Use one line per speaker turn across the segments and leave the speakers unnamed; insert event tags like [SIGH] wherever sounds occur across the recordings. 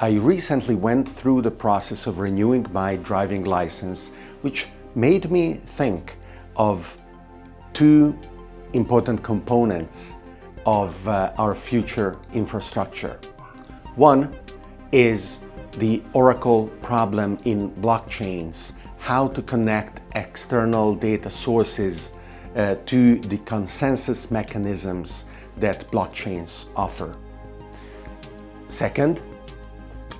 I recently went through the process of renewing my driving license, which made me think of two important components of uh, our future infrastructure. One is the Oracle problem in blockchains, how to connect external data sources uh, to the consensus mechanisms that blockchains offer. Second,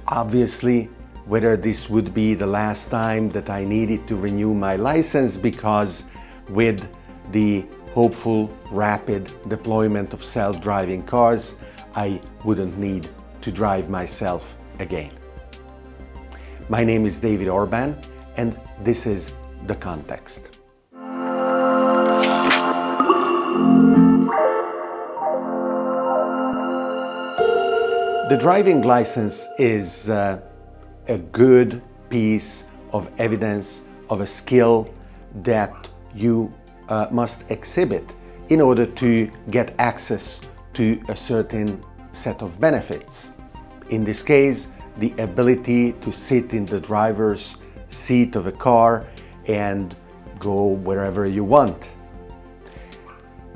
obviously, whether this would be the last time that I needed to renew my license because with the hopeful rapid deployment of self-driving cars, I wouldn't need to drive myself again. My name is David Orban and this is The Context. The driving license is uh, a good piece of evidence of a skill that you uh, must exhibit in order to get access to a certain set of benefits. In this case, the ability to sit in the driver's seat of a car and go wherever you want.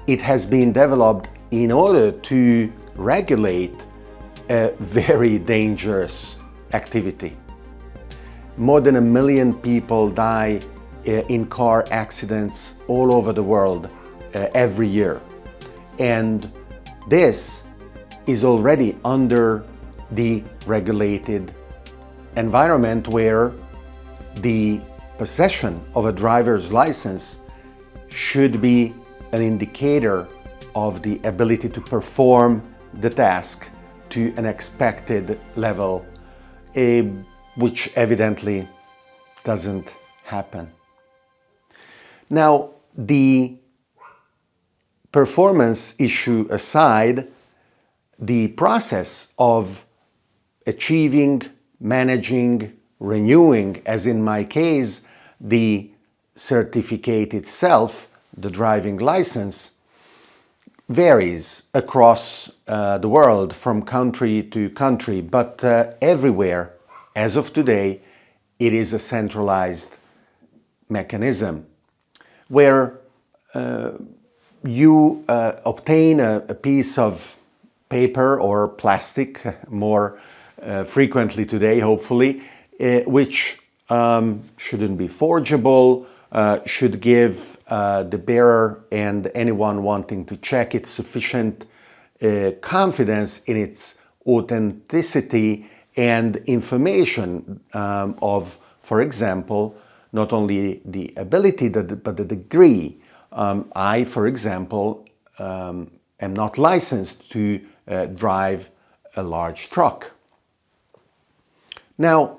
It has been developed in order to regulate a very dangerous activity. More than a million people die uh, in car accidents all over the world uh, every year. And this is already under the regulated environment where the possession of a driver's license should be an indicator of the ability to perform the task to an expected level, which evidently doesn't happen. Now, the performance issue aside, the process of achieving, managing, renewing, as in my case, the certificate itself, the driving license, varies across uh, the world from country to country, but uh, everywhere, as of today, it is a centralized mechanism where uh, you uh, obtain a, a, piece of paper or plastic [LAUGHS] more uh, frequently today, hopefully, uh, which um, shouldn't be forgeable, should give uh, the bearer and anyone wanting to check it sufficient uh, confidence in its authenticity and information um, of, for example, not only the ability but the degree. Um, I, for example, um, am not licensed to uh, drive a large truck. Now,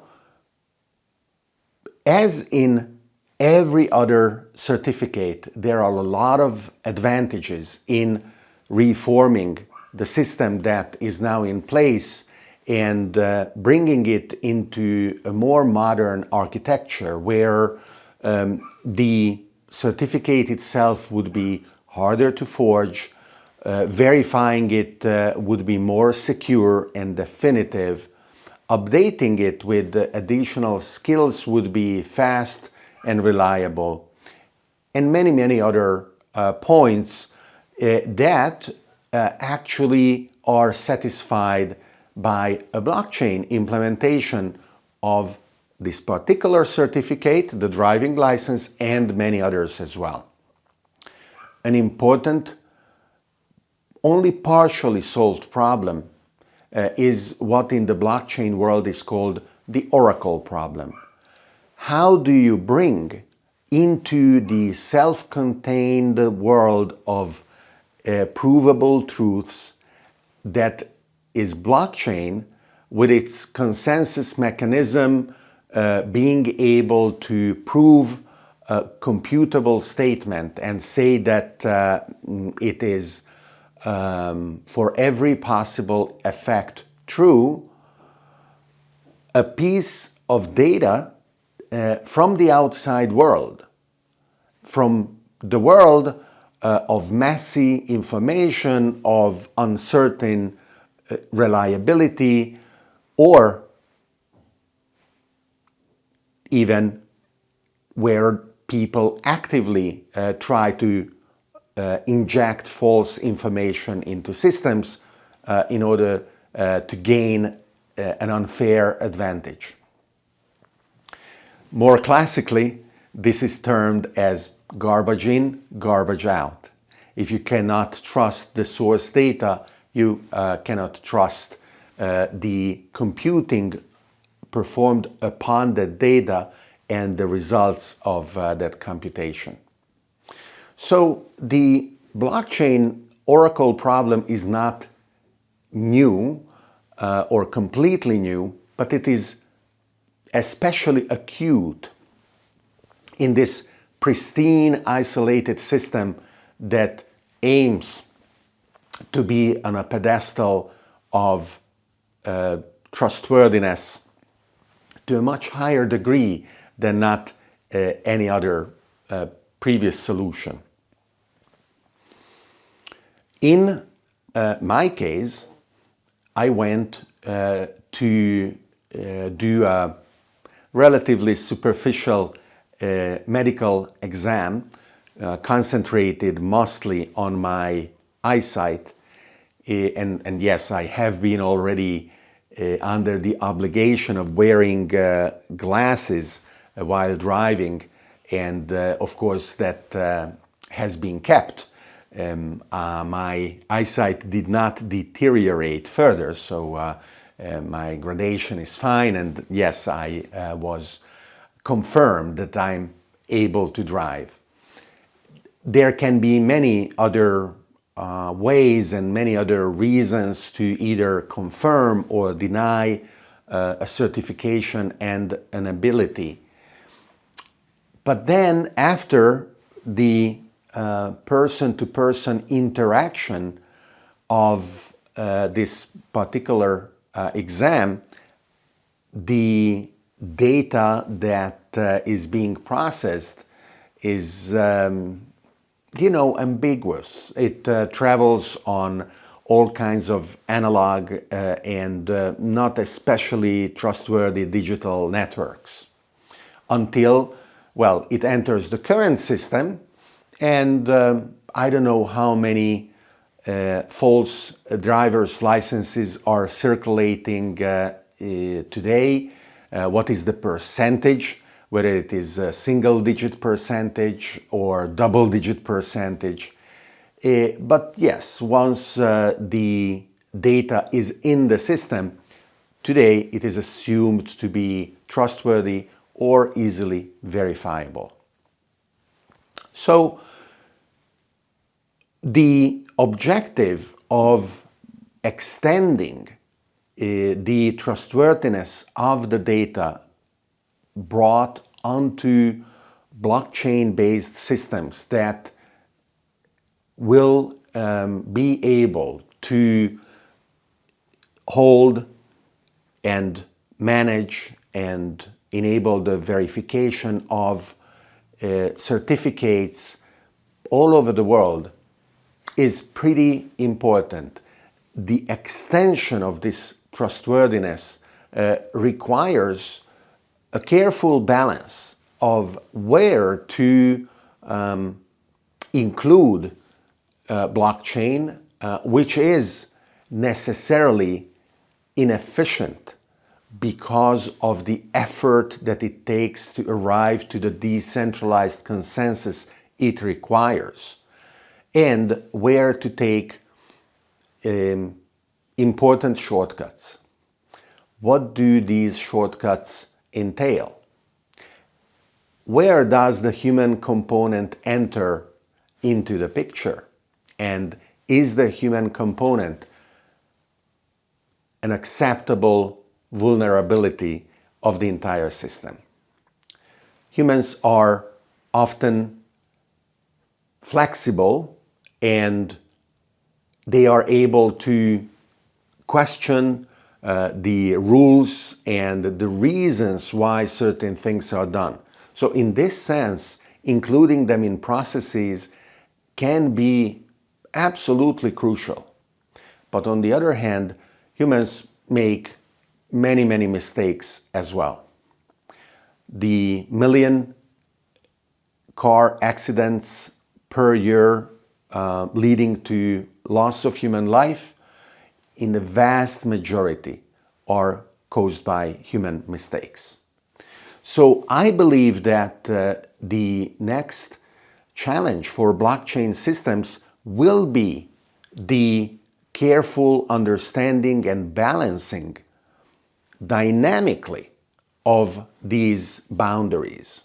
as in every other certificate, there are a lot of advantages in reforming the system that is now in place and uh, bringing it into a more modern architecture where um, the certificate itself would be harder to forge, uh, verifying it uh, would be more secure and definitive, updating it with additional skills would be fast and reliable, and many, many other uh, points uh, that uh, actually are satisfied by a blockchain implementation of this particular certificate, the driving license, and many others as well. An important, only partially solved problem uh, is what in the blockchain world is called the oracle problem how do you bring into the self-contained world of uh, provable truths that is blockchain with its consensus mechanism uh, being able to prove a computable statement and say that uh, it is um, for every possible effect true, a piece of data uh, from the outside world, from the world uh, of messy information, of uncertain uh, reliability, or even where people actively uh, try to uh, inject false information into systems uh, in order to gain an unfair advantage. More classically, this is termed as garbage in, garbage out. If you cannot trust the source data, you uh, cannot trust uh, the computing performed upon the data and the results of uh, that computation. So the blockchain oracle problem is not new uh, or completely new, but it is especially acute in this pristine isolated system that aims to be on a pedestal of uh, trustworthiness to a much higher degree than not uh, any other uh, previous solution. In uh, my case, I went uh, to uh, do a relatively superficial uh, medical exam concentrated mostly on my eyesight. And, and yes, I have been already uh, under the obligation of wearing uh, glasses uh, while driving. And of course that has been kept. Um, my eyesight did not deteriorate further. So uh, my gradation is fine and yes I uh, was confirmed that I'm able to drive. There can be many other uh, ways and many other reasons to either confirm or deny uh, a certification and an ability. But then after the person-to-person uh, -person interaction of uh, this particular uh, exam, the data that uh, is being processed is um, you know, ambiguous. It uh, travels on all kinds of analog uh, and uh, not especially trustworthy digital networks until, well, it enters the current system and uh, I don't know how many uh, false driver's licenses are circulating uh, today, what is the percentage whether it is a single digit percentage or double digit percentage. Uh, but yes, once uh, the data is in the system, today it is assumed to be trustworthy or easily verifiable. So the objective of extending uh, the trustworthiness of the data brought onto blockchain-based systems that will um, be able to hold and manage and enable the verification of uh, certificates all over the world is pretty important. The extension of this trustworthiness uh, requires a careful balance of where to um, include uh, blockchain, uh, which is necessarily inefficient because of the effort that it takes to arrive to the decentralized consensus it requires, and where to take um, important shortcuts. What do these shortcuts entail? Where does the human component enter into the picture? And is the human component an acceptable vulnerability of the entire system? Humans are often flexible and they are able to question uh, the rules and the reasons why certain things are done. So in this sense, including them in processes can be absolutely crucial. But on the other hand, humans make many, many mistakes as well. the million car accidents per year uh, leading to loss of human life in the vast majority are caused by human mistakes. So I believe that uh, the next challenge for blockchain systems will be the careful understanding and balancing dynamically of these boundaries.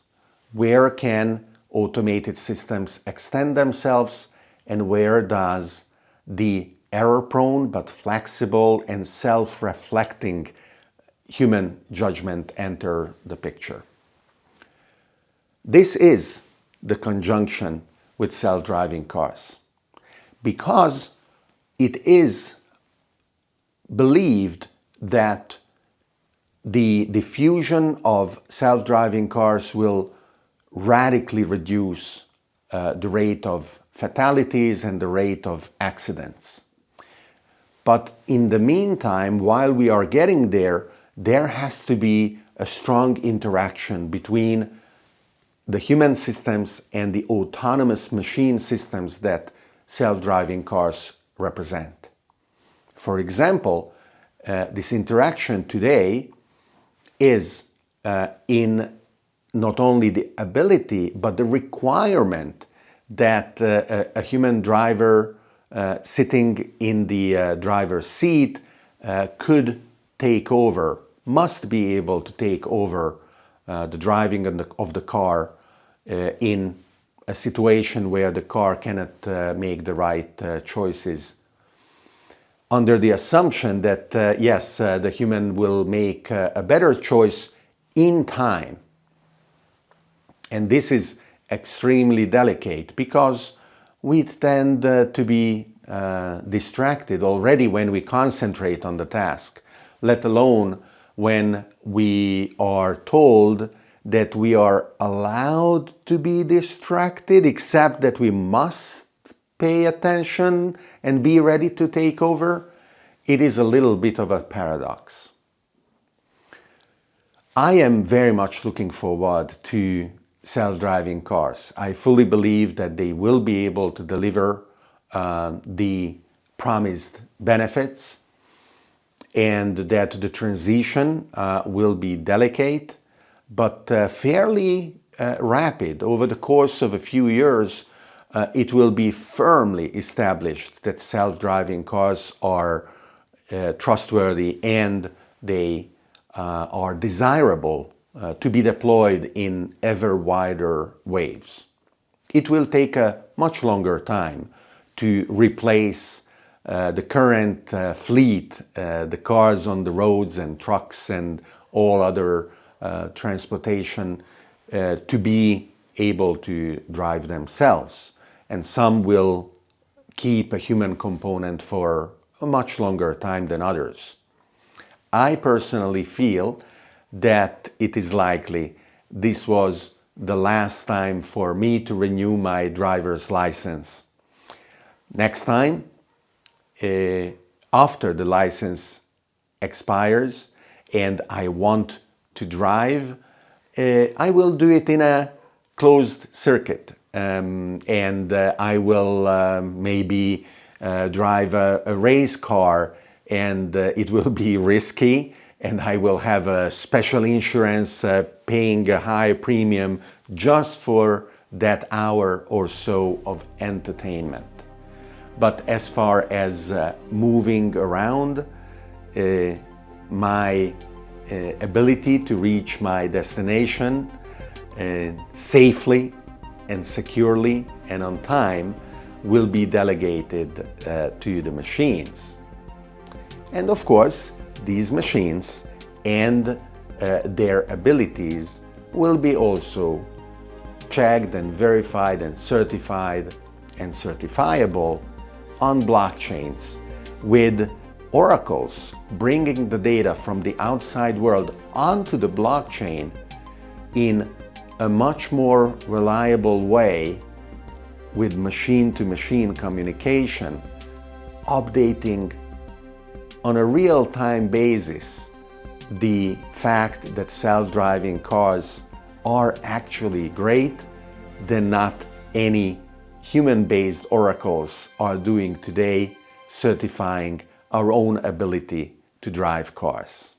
Where can automated systems extend themselves and where does the error-prone but flexible and self-reflecting human judgment enter the picture. This is the conjunction with self-driving cars because it is believed that the diffusion of self-driving cars will radically reduce uh, the rate of fatalities and the rate of accidents. But in the meantime, while we are getting there, there has to be a strong interaction between the human systems and the autonomous machine systems that self-driving cars represent. For example, uh, this interaction today is uh, in not only the ability but the requirement that uh, a, human driver uh, sitting in the uh, driver's seat uh, could take over, must be able to take over uh, the driving of the, of the car in a situation where the car cannot make the right choices under the assumption that, uh, yes, uh, the human will make uh, a better choice in time. And this is extremely delicate because we tend uh, to be uh, distracted already when we concentrate on the task, let alone when we are told that we are allowed to be distracted, except that we must pay attention and be ready to take over, it is a little bit of a paradox. I am very much looking forward to self-driving cars. I fully believe that they will be able to deliver uh, the promised benefits and that the transition uh, will be delicate but uh, fairly uh, rapid. Over the course of a few years, uh, it will be firmly established that self-driving cars are uh, trustworthy and they are desirable uh, to be deployed in ever wider waves. It will take a much longer time to replace uh, the current uh, fleet, uh, the cars on the roads and trucks and all other transportation to be able to drive themselves and some will keep a human component for a much longer time than others. I personally feel that it is likely this was the last time for me to renew my driver's license. Next time, uh, after the license expires and I want to drive, uh, I will do it in a closed circuit um, and uh, I will uh, maybe drive a, a, race car and it will be risky and I will have a special insurance uh, paying a high premium just for that hour or so of entertainment. But as far as uh, moving around, my ability to reach my destination safely and securely and on time will be delegated uh, to the machines. And of course, these machines and uh, their abilities will be also checked and verified and certified and certifiable on blockchains with oracles bringing the data from the outside world onto the blockchain in a much more reliable way with machine-to-machine -machine communication, updating on a real-time basis the fact that self-driving cars are actually great than not any human-based oracles are doing today certifying our own ability to drive cars.